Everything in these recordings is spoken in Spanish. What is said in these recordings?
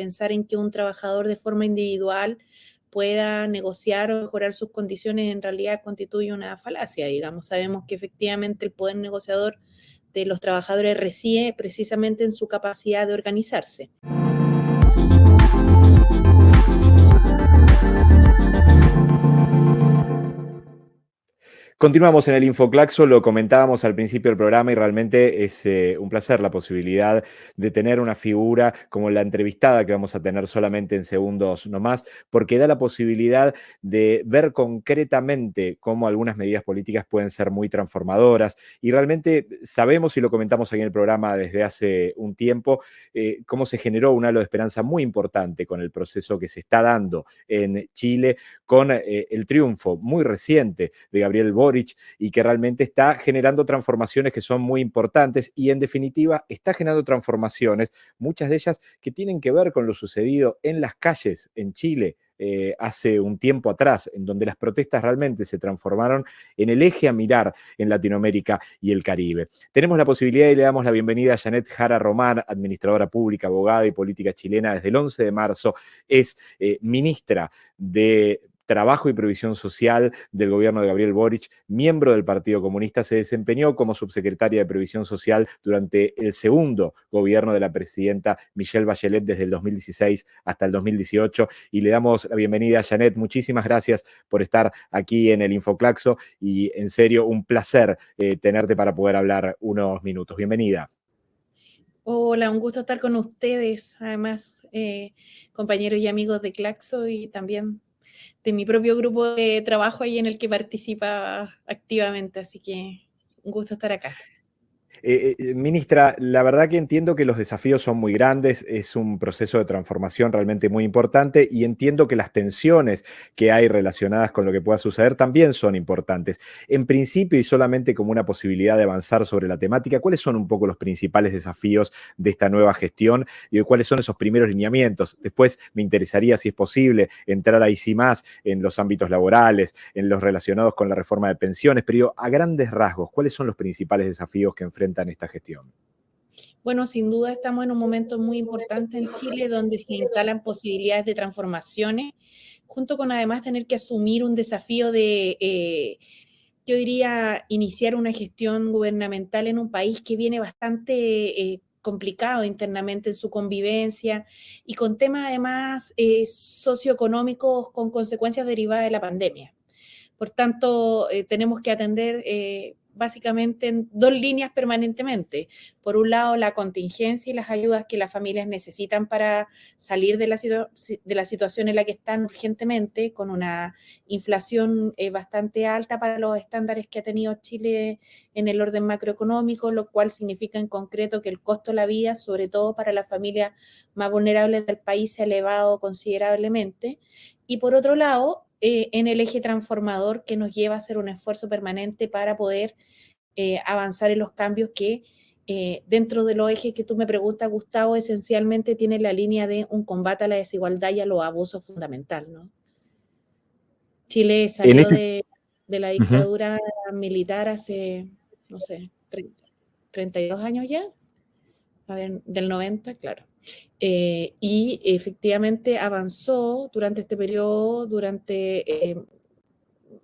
pensar en que un trabajador de forma individual pueda negociar o mejorar sus condiciones en realidad constituye una falacia, digamos. Sabemos que efectivamente el poder negociador de los trabajadores reside precisamente en su capacidad de organizarse. Continuamos en el Infoclaxo, lo comentábamos al principio del programa y realmente es eh, un placer la posibilidad de tener una figura como la entrevistada que vamos a tener solamente en segundos nomás, porque da la posibilidad de ver concretamente cómo algunas medidas políticas pueden ser muy transformadoras. Y realmente sabemos y lo comentamos aquí en el programa desde hace un tiempo, eh, cómo se generó un halo de esperanza muy importante con el proceso que se está dando en Chile, con eh, el triunfo muy reciente de Gabriel Y que realmente está generando transformaciones que son muy importantes y en definitiva está generando transformaciones, muchas de ellas que tienen que ver con lo sucedido en las calles en Chile, eh, hace un tiempo atrás, en donde las protestas realmente se transformaron en el eje a mirar en Latinoamérica y el Caribe. Tenemos la posibilidad y le damos la bienvenida a Janet Jara Román, administradora pública, abogada y política chilena desde el 11 de marzo, es eh, ministra de Trabajo y Previsión Social del gobierno de Gabriel Boric, miembro del Partido Comunista, se desempeñó como subsecretaria de Previsión Social durante el segundo gobierno de la presidenta Michelle Bachelet desde el 2016 hasta el 2018 y le damos la bienvenida a Janet. Muchísimas gracias por estar aquí en el Infoclaxo y en serio un placer eh, tenerte para poder hablar unos minutos. Bienvenida. Hola, un gusto estar con ustedes, además eh, compañeros y amigos de Claxo y también de mi propio grupo de trabajo ahí en el que participa activamente, así que un gusto estar acá. Eh, eh, ministra, la verdad que entiendo que los desafíos son muy grandes, es un proceso de transformación realmente muy importante y entiendo que las tensiones que hay relacionadas con lo que pueda suceder también son importantes. En principio y solamente como una posibilidad de avanzar sobre la temática, ¿cuáles son un poco los principales desafíos de esta nueva gestión y cuáles son esos primeros lineamientos? Después me interesaría, si es posible, entrar ahí sí más en los ámbitos laborales, en los relacionados con la reforma de pensiones, pero a grandes rasgos, ¿cuáles son los principales desafíos que enfrenta en esta gestión? Bueno, sin duda estamos en un momento muy importante en Chile donde se instalan posibilidades de transformaciones, junto con además tener que asumir un desafío de, eh, yo diría, iniciar una gestión gubernamental en un país que viene bastante eh, complicado internamente en su convivencia y con temas además eh, socioeconómicos con consecuencias derivadas de la pandemia. Por tanto, tenemos que atender básicamente en dos líneas permanentemente. Por un lado, la contingencia y las ayudas que las familias necesitan para salir de la, de la situación en la que están urgentemente, con una inflación eh, bastante alta para los estándares que ha tenido Chile en el orden macroeconómico, lo cual significa en concreto que el costo de la vida, sobre todo para las familias más vulnerables del país, se ha elevado considerablemente. Y por otro lado, eh, en el eje transformador que nos lleva a hacer un esfuerzo permanente para poder eh, avanzar en los cambios que eh, dentro de los ejes que tú me preguntas, Gustavo, esencialmente tiene la línea de un combate a la desigualdad y a los abusos fundamental, ¿no? Chile salió este de, la dictadura militar hace, no sé, 32 años ya, a ver, del 90, claro. Eh, y efectivamente avanzó durante este periodo, durante eh,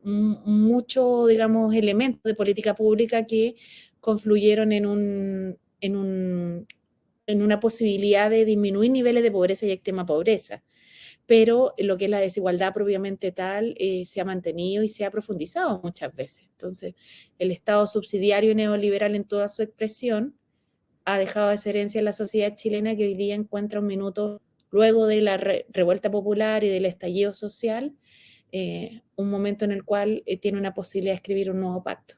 muchos, digamos, elementos de política pública que confluyeron en, un, en, un, en una posibilidad de disminuir niveles de pobreza y extrema pobreza. Pero lo que es la desigualdad propiamente tal eh, se ha mantenido y se ha profundizado muchas veces. Entonces, el Estado subsidiario neoliberal en toda su expresión ha dejado esa herencia en la sociedad chilena que hoy día encuentra un minuto luego de la revuelta popular y del estallido social, eh, un momento en el cual eh, tiene una posibilidad de escribir un nuevo pacto.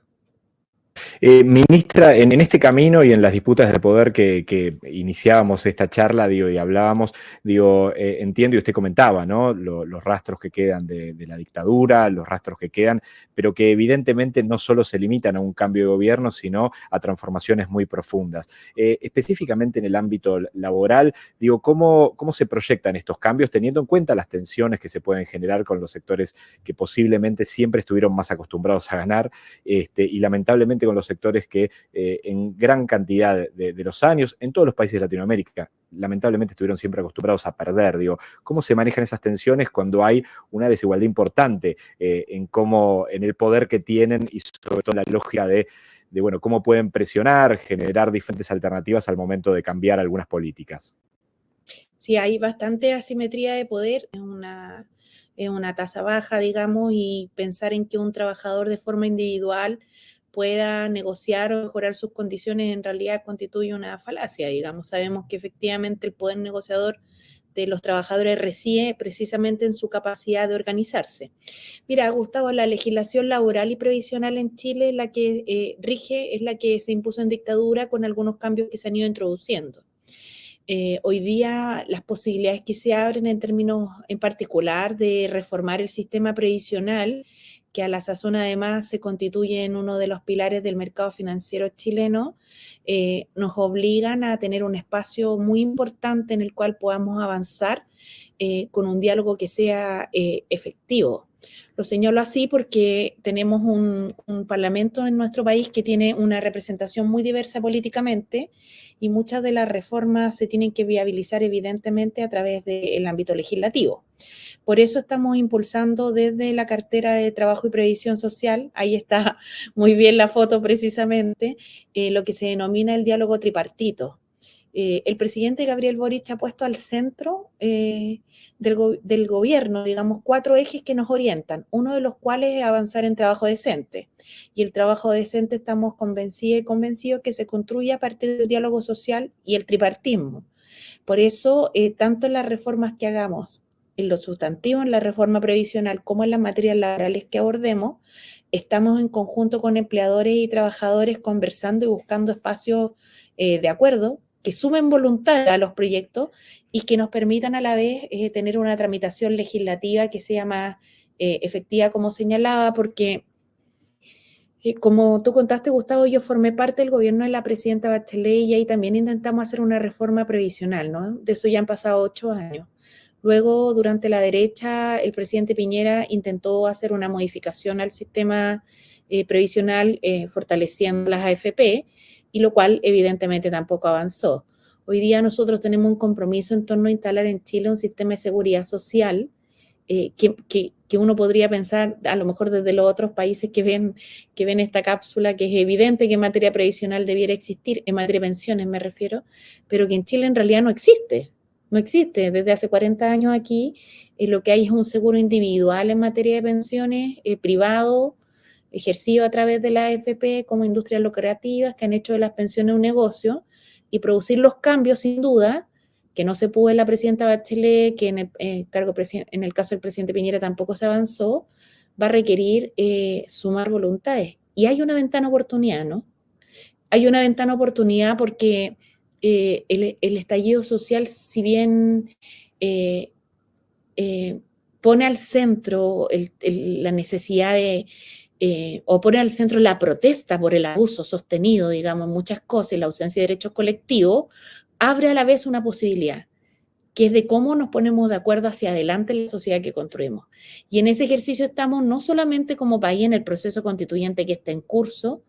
Eh, ministra, en, este camino y en las disputas de poder que, iniciábamos esta charla, digo, y hablábamos, digo, eh, entiendo y usted comentaba, ¿no? los rastros que quedan de, la dictadura, los rastros que quedan, pero que evidentemente no solo se limitan a un cambio de gobierno, sino a transformaciones muy profundas. Eh, específicamente en el ámbito laboral, digo, ¿cómo, ¿cómo se proyectan estos cambios teniendo en cuenta las tensiones que se pueden generar con los sectores que posiblemente siempre estuvieron más acostumbrados a ganar este, y lamentablemente con los sectores que eh, en gran cantidad de, los años, en todos los países de Latinoamérica, lamentablemente estuvieron siempre acostumbrados a perder. Digo, ¿cómo se manejan esas tensiones cuando hay una desigualdad importante eh, en cómo, en el poder que tienen y sobre todo la lógica de, de, bueno, cómo pueden presionar, generar diferentes alternativas al momento de cambiar algunas políticas? Sí, hay bastante asimetría de poder, es una, una tasa baja, digamos, y pensar en que un trabajador de forma individual pueda negociar o mejorar sus condiciones en realidad constituye una falacia, digamos. Sabemos que efectivamente el poder negociador de los trabajadores reside precisamente en su capacidad de organizarse. Mira, Gustavo, la legislación laboral y previsional en Chile, la que eh, rige, es la que se impuso en dictadura con algunos cambios que se han ido introduciendo. Eh, hoy día las posibilidades que se abren en términos en particular de reformar el sistema previsional, que a la sazón además se constituye en uno de los pilares del mercado financiero chileno, eh, nos obligan a tener un espacio muy importante en el cual podamos avanzar eh, con un diálogo que sea efectivo. Lo señalo así porque tenemos un, parlamento en nuestro país que tiene una representación muy diversa políticamente y muchas de las reformas se tienen que viabilizar evidentemente a través del ámbito legislativo. Por eso estamos impulsando desde la cartera de Trabajo y Previsión Social, ahí está muy bien la foto precisamente, eh, lo que se denomina el diálogo tripartito, eh, el presidente Gabriel Boric ha puesto al centro eh, del, gobierno, digamos, cuatro ejes que nos orientan, uno de los cuales es avanzar en trabajo decente. Y el trabajo decente estamos convencidos y convencidos que se construye a partir del diálogo social y el tripartismo. Por eso, eh, tanto en las reformas que hagamos, en lo sustantivo, en la reforma previsional, como en las materias laborales que abordemos, estamos en conjunto con empleadores y trabajadores conversando y buscando espacios de acuerdo que sumen voluntad a los proyectos y que nos permitan a la vez eh, tener una tramitación legislativa que sea más eh, efectiva, como señalaba, porque eh, como tú contaste, Gustavo, yo formé parte del gobierno de la presidenta Bachelet y ahí también intentamos hacer una reforma previsional, ¿no? De eso ya han pasado ocho años. Luego, durante la derecha, el presidente Piñera intentó hacer una modificación al sistema previsional fortaleciendo las AFP, y lo cual evidentemente tampoco avanzó. Hoy día nosotros tenemos un compromiso en torno a instalar en Chile un sistema de seguridad social eh, que, que, uno podría pensar, a lo mejor desde los otros países que ven, que ven esta cápsula, que es evidente que en materia previsional debiera existir, en materia de pensiones me refiero, pero que en Chile en realidad no existe. No existe. Desde hace 40 años aquí eh, lo que hay es un seguro individual en materia de pensiones, eh, privado, ejercido a través de la AFP como industrias lucrativas que han hecho de las pensiones un negocio y producir los cambios, sin duda, que no se pudo en la presidenta Bachelet, que en el, eh, cargo en el caso del presidente Piñera tampoco se avanzó, va a requerir eh, sumar voluntades. Y hay una ventana oportunidad, ¿no? Hay una ventana oportunidad porque eh, el, estallido social, si bien pone al centro la necesidad de eh, o pone al centro la protesta por el abuso sostenido, digamos, muchas cosas la ausencia de derechos colectivos, abre a la vez una posibilidad, que es de cómo nos ponemos de acuerdo hacia adelante en la sociedad que construimos. Y en ese ejercicio estamos no solamente como país en el proceso constituyente que está en curso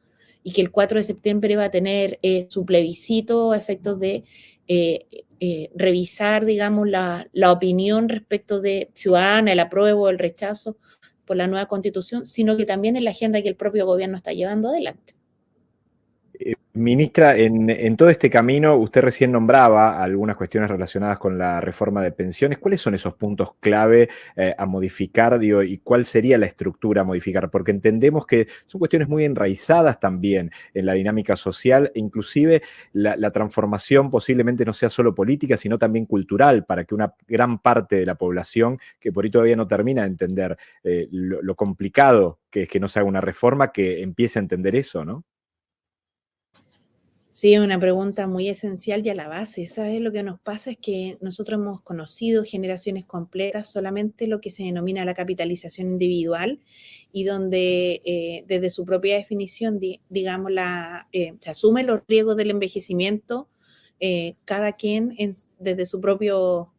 y que el 4 de septiembre va a tener eh, su plebiscito a efectos de eh, revisar, digamos, la, la, opinión respecto de ciudadana, el apruebo, el rechazo por la nueva constitución, sino que también en la agenda que el propio gobierno está llevando adelante. Ministra, en, todo este camino usted recién nombraba algunas cuestiones relacionadas con la reforma de pensiones. ¿Cuáles son esos puntos clave eh, a modificar y cuál sería la estructura a modificar? Porque entendemos que son cuestiones muy enraizadas también en la dinámica social e inclusive la, transformación posiblemente no sea solo política, sino también cultural, para que una gran parte de la población que por ahí todavía no termina de entender eh, lo, lo complicado que es que no se haga una reforma, que empiece a entender eso, ¿no? Sí, es una pregunta muy esencial y a la base. ¿Sabes? Lo que nos pasa es que nosotros hemos conocido generaciones completas solamente lo que se denomina la capitalización individual y donde eh, desde su propia definición, digamos, la, eh, se asume los riesgos del envejecimiento, eh, cada quien desde su propio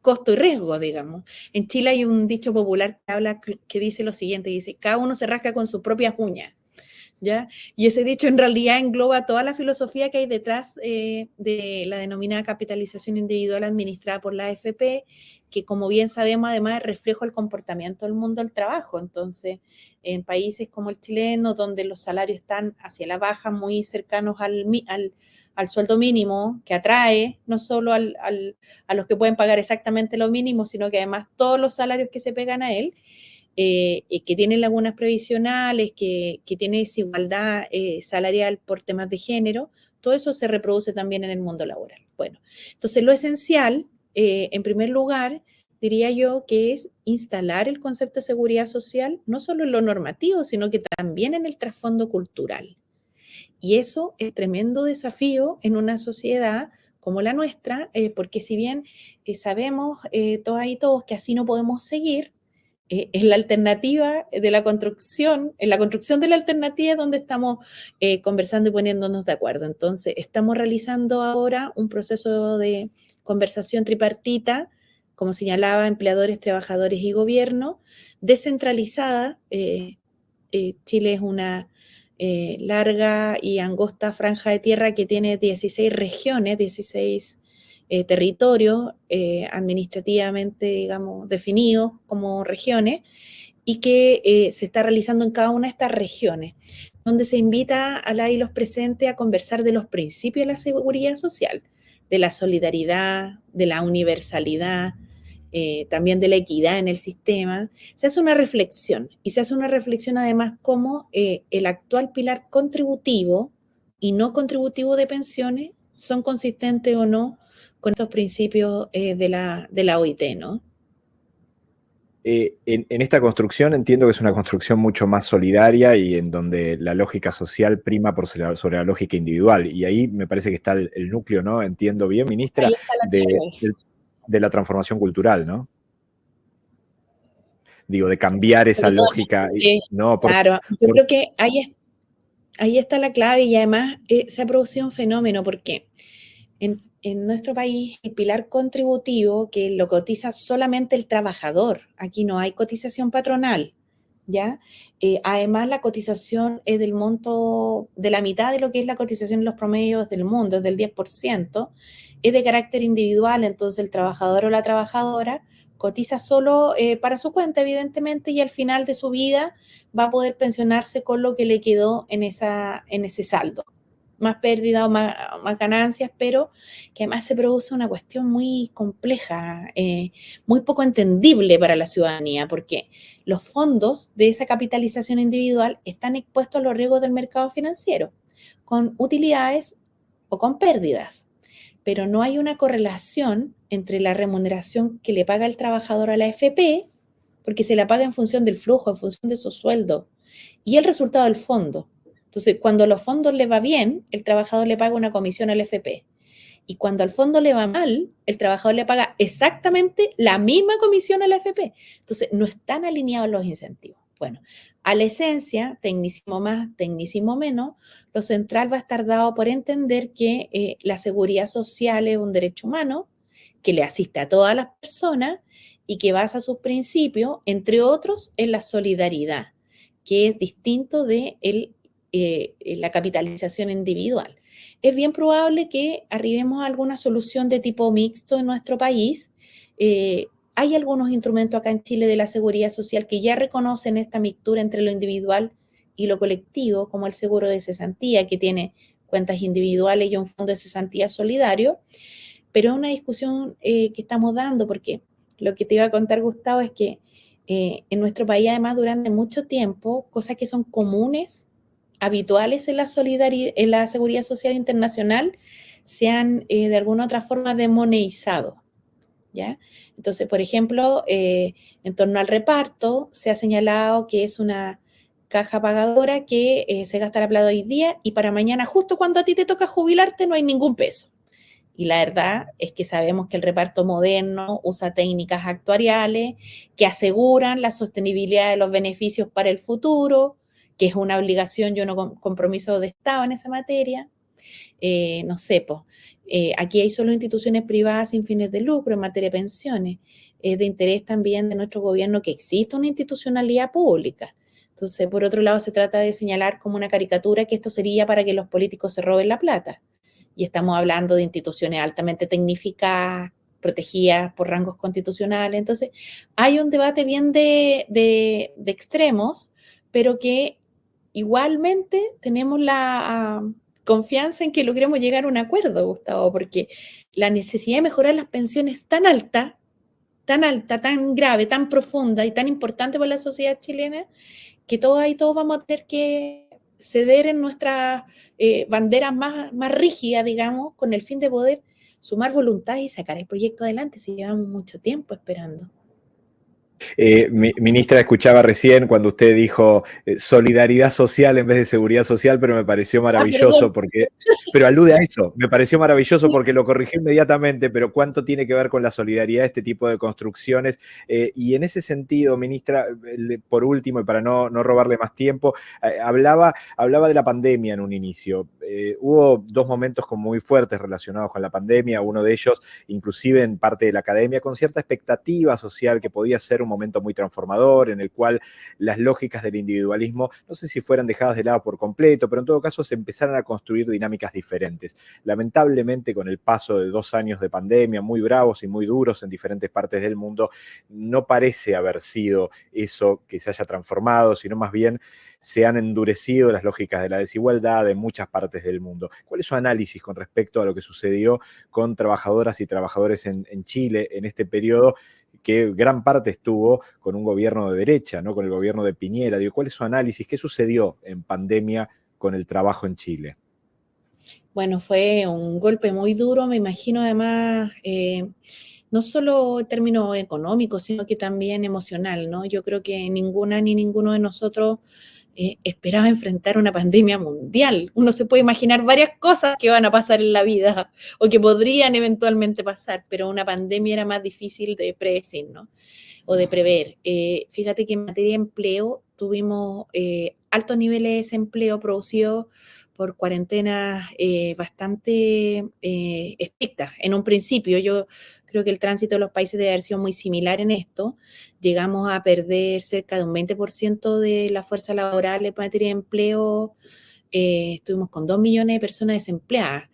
costo y riesgo, digamos. En Chile hay un dicho popular que habla que dice lo siguiente, dice, cada uno se rasca con sus propias uñas. Y ese dicho en realidad engloba toda la filosofía que hay detrás eh, de la denominada capitalización individual administrada por la AFP, que como bien sabemos además es reflejo del comportamiento del mundo del trabajo. Entonces, en países como el chileno, donde los salarios están hacia la baja, muy cercanos al, al, sueldo mínimo, que atrae no solo al, a los que pueden pagar exactamente lo mínimo, sino que además todos los salarios que se pegan a él, eh, que tiene lagunas previsionales, que, que tiene desigualdad eh, salarial por temas de género, todo eso se reproduce también en el mundo laboral. Bueno, entonces lo esencial, eh, en primer lugar, diría yo que es instalar el concepto de seguridad social, no solo en lo normativo, sino que también en el trasfondo cultural. Y eso es tremendo desafío en una sociedad como la nuestra, porque si bien sabemos todas y todos que así no podemos seguir, eh, es la alternativa de la construcción, en la construcción de la alternativa es donde estamos eh, conversando y poniéndonos de acuerdo. Entonces, estamos realizando ahora un proceso de conversación tripartita, como señalaba, empleadores, trabajadores y gobierno, descentralizada. Eh, Chile es una larga y angosta franja de tierra que tiene 16 regiones, 16 eh, territorios eh, administrativamente, digamos, definidos como regiones y que eh, se está realizando en cada una de estas regiones, donde se invita a la y los presentes a conversar de los principios de la seguridad social, de la solidaridad, de la universalidad, también de la equidad en el sistema, se hace una reflexión y se hace una reflexión además como el actual pilar contributivo y no contributivo de pensiones son consistentes o no con estos principios eh, de, la, de la OIT, ¿no? Eh, en, esta construcción entiendo que es una construcción mucho más solidaria y en donde la lógica social prima por sobre la, lógica individual. Y ahí me parece que está el, núcleo, ¿no? Entiendo bien, ministra, de, la transformación cultural, ¿no? Digo, de cambiar esa lógica. no, claro, yo creo que ahí, ahí está la clave y además eh, se ha producido un fenómeno porque en, en nuestro país el pilar contributivo que lo cotiza solamente el trabajador. Aquí no hay cotización patronal, ¿ya? Eh, además, la cotización es del monto, de la mitad de lo que es la cotización en los promedios del mundo, es del 10%, es de carácter individual, entonces el trabajador o la trabajadora cotiza solo eh, para su cuenta, evidentemente, y al final de su vida va a poder pensionarse con lo que le quedó en, esa, en ese saldo más pérdida o más, ganancias, pero que además se produce una cuestión muy compleja, eh, muy poco entendible para la ciudadanía, porque los fondos de esa capitalización individual están expuestos a los riesgos del mercado financiero, con utilidades o con pérdidas, pero no hay una correlación entre la remuneración que le paga el trabajador a la FP, porque se la paga en función del flujo, en función de su sueldo, y el resultado del fondo. Entonces, cuando los fondos le va bien, el trabajador le paga una comisión al FP. Y cuando al fondo le va mal, el trabajador le paga exactamente la misma comisión al FP. Entonces, no están alineados los incentivos. Bueno, a la esencia, tecnicismo más, tecnicismo menos, lo central va a estar dado por entender que eh, la seguridad social es un derecho humano que le asiste a todas las personas y que basa sus principios, entre otros, en la solidaridad, que es distinto de el eh, eh, la capitalización individual. Es bien probable que arribemos a alguna solución de tipo mixto en nuestro país. Eh, hay algunos instrumentos acá en Chile de la seguridad social que ya reconocen esta mixtura entre lo individual y lo colectivo, como el seguro de cesantía, que tiene cuentas individuales y un fondo de cesantía solidario, pero es una discusión que estamos dando porque lo que te iba a contar, Gustavo, es que en nuestro país, además, durante mucho tiempo, cosas que son comunes habituales en la, solidaridad, en la seguridad social internacional se han eh, de alguna otra forma demonizado. ¿ya? Entonces, por ejemplo, eh, en torno al reparto, se ha señalado que es una caja pagadora que eh, se gasta la plata hoy día y para mañana, justo cuando a ti te toca jubilarte, no hay ningún peso. Y la verdad es que sabemos que el reparto moderno usa técnicas actuariales que aseguran la sostenibilidad de los beneficios para el futuro, que es una obligación y un compromiso de Estado en esa materia. Eh, no sé, pues, aquí hay solo instituciones privadas sin fines de lucro en materia de pensiones. Es de interés también de nuestro gobierno que exista una institucionalidad pública. Entonces, por otro lado, se trata de señalar como una caricatura que esto sería para que los políticos se roben la plata. Y estamos hablando de instituciones altamente tecnificadas, protegidas por rangos constitucionales. Entonces, hay un debate bien de, de, de extremos, pero que igualmente tenemos la confianza en que logremos llegar a un acuerdo, Gustavo, porque la necesidad de mejorar las pensiones es tan alta, tan alta, tan grave, tan profunda y tan importante para la sociedad chilena, que todos ahí todos vamos a tener que ceder en nuestras eh, banderas más, más rígidas, digamos, con el fin de poder sumar voluntad y sacar el proyecto adelante, si llevamos mucho tiempo esperando. Eh, ministra, escuchaba recién cuando usted dijo eh, solidaridad social en vez de seguridad social, pero me pareció ah, maravilloso porque, pero alude a eso, me pareció maravilloso porque lo corrigí inmediatamente, pero cuánto tiene que ver con la solidaridad este tipo de construcciones. Eh, y en ese sentido, ministra, por último, y para no, no robarle más tiempo, hablaba, hablaba de la pandemia en un inicio. hubo dos momentos como muy fuertes relacionados con la pandemia, uno de ellos inclusive en parte de la academia, con cierta expectativa social que podía ser un momento muy transformador en el cual las lógicas del individualismo, no sé si fueran dejadas de lado por completo, pero en todo caso se empezaron a construir dinámicas diferentes. Lamentablemente, con el paso de dos años de pandemia muy bravos y muy duros en diferentes partes del mundo, no parece haber sido eso que se haya transformado, sino más bien se han endurecido las lógicas de la desigualdad en muchas partes del mundo. ¿Cuál es su análisis con respecto a lo que sucedió con trabajadoras y trabajadores en, Chile en este periodo que gran parte estuvo con un gobierno de derecha, ¿no? con el gobierno de Piñera. ¿Cuál es su análisis? ¿Qué sucedió en pandemia con el trabajo en Chile? Bueno, fue un golpe muy duro, me imagino además, eh, no solo en términos económicos, sino que también emocional, ¿no? Yo creo que ninguna ni ninguno de nosotros eh, esperaba enfrentar una pandemia mundial. Uno se puede imaginar varias cosas que van a pasar en la vida o que podrían eventualmente pasar, pero una pandemia era más difícil de predecir, ¿no? O de prever. Eh, fíjate que en materia de empleo tuvimos eh, altos niveles de desempleo producidos por cuarentenas bastante estrictas. En un principio, yo Creo que el tránsito de los países debe haber sido muy similar en esto. Llegamos a perder cerca de un 20% de la fuerza laboral en materia de empleo. Eh, estuvimos con 2 millones de personas desempleadas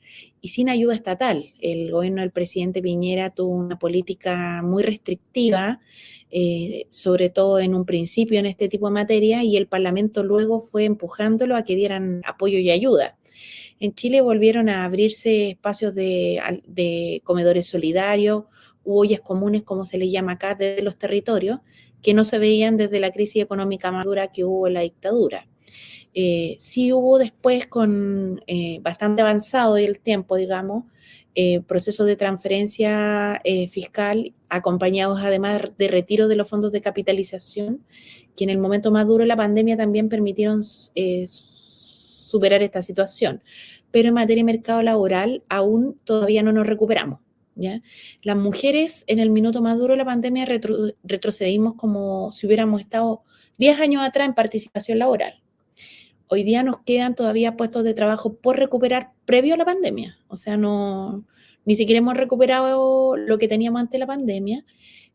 y sin ayuda estatal. El gobierno del presidente Piñera tuvo una política muy restrictiva, eh, sobre todo en un principio en este tipo de materia, y el Parlamento luego fue empujándolo a que dieran apoyo y ayuda. En Chile volvieron a abrirse espacios de, comedores solidarios, u ollas comunes, como se les llama acá, desde los territorios, que no se veían desde la crisis económica más dura que hubo en la dictadura. Eh, sí hubo después, con eh, bastante avanzado el tiempo, digamos, eh, procesos de transferencia fiscal acompañados además de retiro de los fondos de capitalización, que en el momento más duro de la pandemia también permitieron superar esta situación. Pero en materia de mercado laboral aún todavía no nos recuperamos. ¿ya? Las mujeres en el minuto más duro de la pandemia retrocedimos como si hubiéramos estado 10 años atrás en participación laboral. Hoy día nos quedan todavía puestos de trabajo por recuperar previo a la pandemia. O sea, no, ni siquiera hemos recuperado lo que teníamos antes de la pandemia.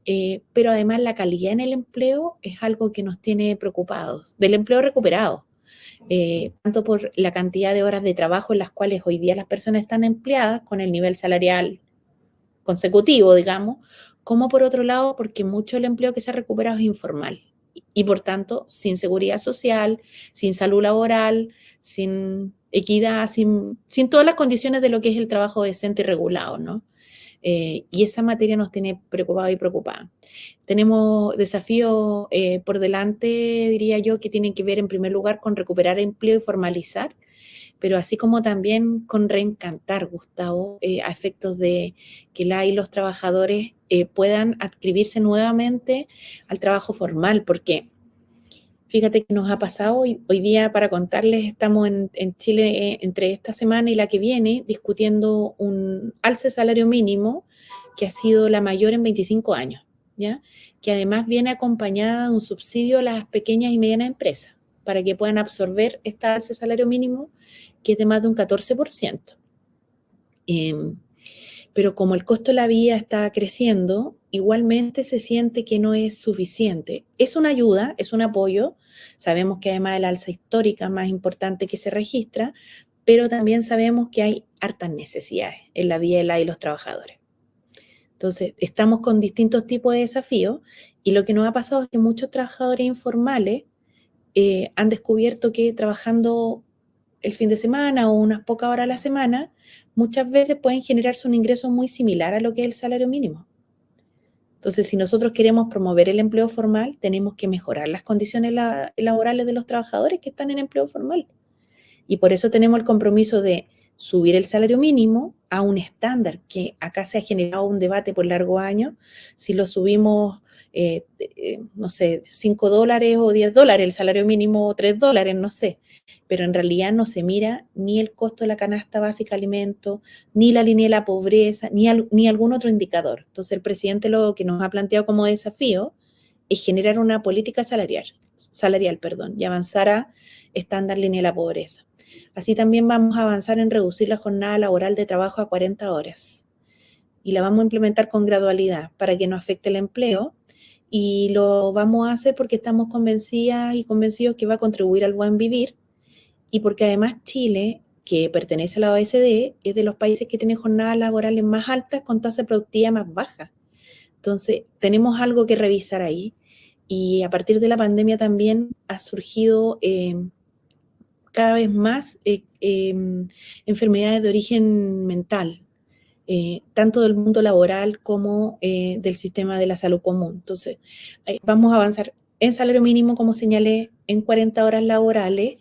Eh, pero además la calidad en el empleo es algo que nos tiene preocupados, del empleo recuperado. Eh, tanto por la cantidad de horas de trabajo en las cuales hoy día las personas están empleadas con el nivel salarial consecutivo, digamos, como por otro lado porque mucho del empleo que se ha recuperado es informal y por tanto sin seguridad social, sin salud laboral, sin equidad, sin, sin todas las condiciones de lo que es el trabajo decente y regulado, ¿no? Eh, y esa materia nos tiene preocupado y preocupada. Tenemos desafíos eh, por delante, diría yo, que tienen que ver en primer lugar con recuperar empleo y formalizar, pero así como también con reencantar, Gustavo, eh, a efectos de que la y los trabajadores puedan adscribirse nuevamente al trabajo formal, porque Fíjate que nos ha pasado hoy, día, para contarles, estamos en, Chile eh, entre esta semana y la que viene discutiendo un alce salario mínimo que ha sido la mayor en 25 años, ¿ya? Que además viene acompañada de un subsidio a las pequeñas y medianas empresas para que puedan absorber este alce salario mínimo que es de más de un 14%. Em, pero como el costo de la vida está creciendo, igualmente se siente que no es suficiente. Es una ayuda, es un apoyo. Sabemos que además la alza histórica más importante que se registra, pero también sabemos que hay hartas necesidades en la vida de y los trabajadores. Entonces, estamos con distintos tipos de desafíos y lo que nos ha pasado es que muchos trabajadores informales eh, han descubierto que trabajando el fin de semana o unas pocas horas a la semana, muchas veces pueden generarse un ingreso muy similar a lo que es el salario mínimo. Entonces, si nosotros queremos promover el empleo formal, tenemos que mejorar las condiciones laborales de los trabajadores que están en empleo formal. Y por eso tenemos el compromiso de subir el salario mínimo a un estándar, que acá se ha generado un debate por largo año, si lo subimos, eh, eh, no sé, 5 dólares o 10 dólares, el salario mínimo o 3 dólares, no sé, pero en realidad no se mira ni el costo de la canasta básica de alimentos, ni la línea de la pobreza, ni, ni algún otro indicador. Entonces el presidente lo que nos ha planteado como desafío es generar una política salarial, salarial perdón, y avanzar a estándar línea de la pobreza. Así también vamos a avanzar en reducir la jornada laboral de trabajo a 40 horas. Y la vamos a implementar con gradualidad para que no afecte el empleo. Y lo vamos a hacer porque estamos convencidas y convencidos que va a contribuir al buen vivir. Y porque además Chile, que pertenece a la OECD, es de los países que tienen jornadas laborales más altas con tasa productiva más baja. Entonces, tenemos algo que revisar ahí. Y a partir de la pandemia también ha surgido eh, cada vez más eh, em, enfermedades de origen mental, eh, tanto del mundo laboral como eh, del sistema de la salud común. Entonces, vamos a avanzar en salario mínimo, como señalé, en 40 horas laborales,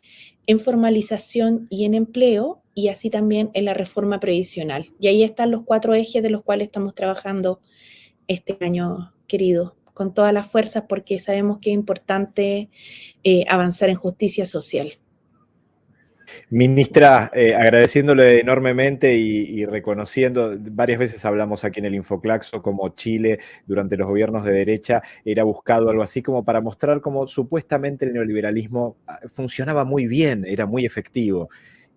en formalización y en empleo, y así también en la reforma previsional. Y ahí están los cuatro ejes de los cuales estamos trabajando este año, querido, con todas las fuerzas, porque sabemos que es importante avanzar en justicia social. Ministra, eh, agradeciéndole enormemente y, reconociendo, varias veces hablamos aquí en el Infoclaxo como Chile durante los gobiernos de derecha era buscado algo así como para mostrar cómo supuestamente el neoliberalismo ah, funcionaba muy bien, era muy efectivo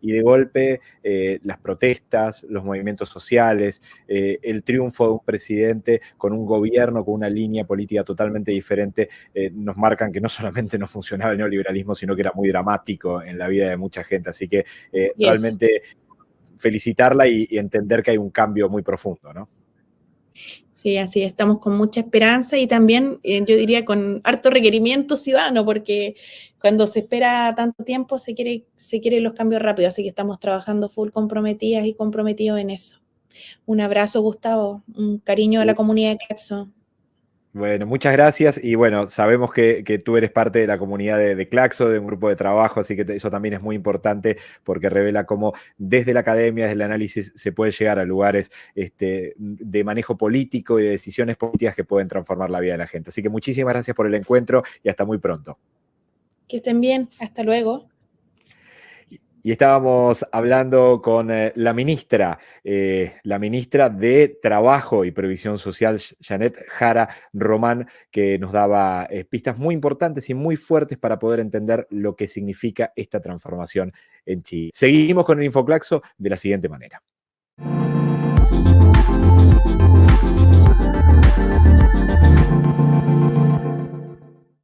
y de golpe eh, las protestas, los movimientos sociales, eh, el triunfo de un presidente con un gobierno, con una línea política totalmente diferente, eh, nos marcan que no solamente no funcionaba el neoliberalismo, sino que era muy dramático en la vida de mucha gente. Así que realmente felicitarla y, y entender que hay un cambio muy profundo, ¿no? Sí, así estamos con mucha esperanza y también eh, yo diría con harto requerimiento ciudadano, porque cuando se espera tanto tiempo se quiere, se quieren los cambios rápidos, así que estamos trabajando full comprometidas y comprometidos en eso. Un abrazo, Gustavo, un cariño a la comunidad de Claxo. Bueno, muchas gracias y bueno, sabemos que, tú eres parte de la comunidad de, Claxo, de un grupo de trabajo, así que eso también es muy importante porque revela cómo desde la academia, desde el análisis, se puede llegar a lugares este, de manejo político y de decisiones políticas que pueden transformar la vida de la gente. Así que muchísimas gracias por el encuentro y hasta muy pronto. Que estén bien, hasta luego y estábamos hablando con eh, la ministra, eh, la ministra de Trabajo y Previsión Social, Janet Jara Román, que nos daba eh, pistas muy importantes y muy fuertes para poder entender lo que significa esta transformación en Chile. Seguimos con el Infoclaxo de la siguiente manera.